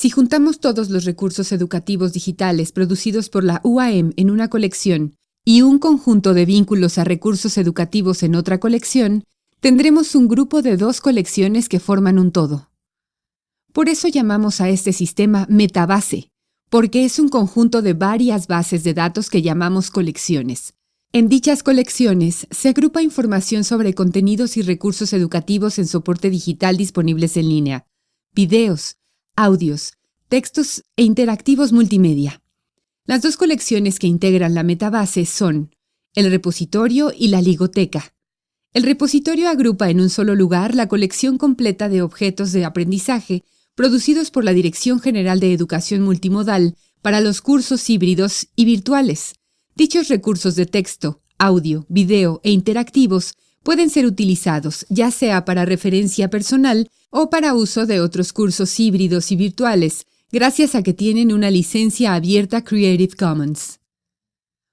Si juntamos todos los recursos educativos digitales producidos por la UAM en una colección y un conjunto de vínculos a recursos educativos en otra colección, tendremos un grupo de dos colecciones que forman un todo. Por eso llamamos a este sistema metabase, porque es un conjunto de varias bases de datos que llamamos colecciones. En dichas colecciones se agrupa información sobre contenidos y recursos educativos en soporte digital disponibles en línea, videos, audios, textos e interactivos multimedia. Las dos colecciones que integran la metabase son el repositorio y la ligoteca. El repositorio agrupa en un solo lugar la colección completa de objetos de aprendizaje producidos por la Dirección General de Educación Multimodal para los cursos híbridos y virtuales. Dichos recursos de texto, audio, video e interactivos pueden ser utilizados ya sea para referencia personal o para uso de otros cursos híbridos y virtuales, gracias a que tienen una licencia abierta Creative Commons.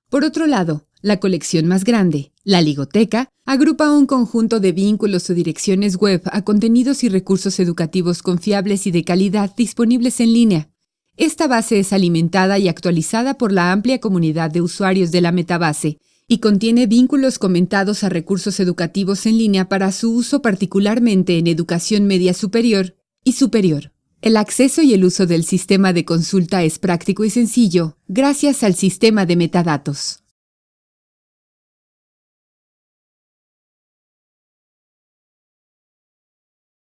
Por otro lado, la colección más grande, la Ligoteca, agrupa un conjunto de vínculos o direcciones web a contenidos y recursos educativos confiables y de calidad disponibles en línea. Esta base es alimentada y actualizada por la amplia comunidad de usuarios de la metabase y contiene vínculos comentados a recursos educativos en línea para su uso particularmente en educación media superior y superior. El acceso y el uso del sistema de consulta es práctico y sencillo gracias al sistema de metadatos.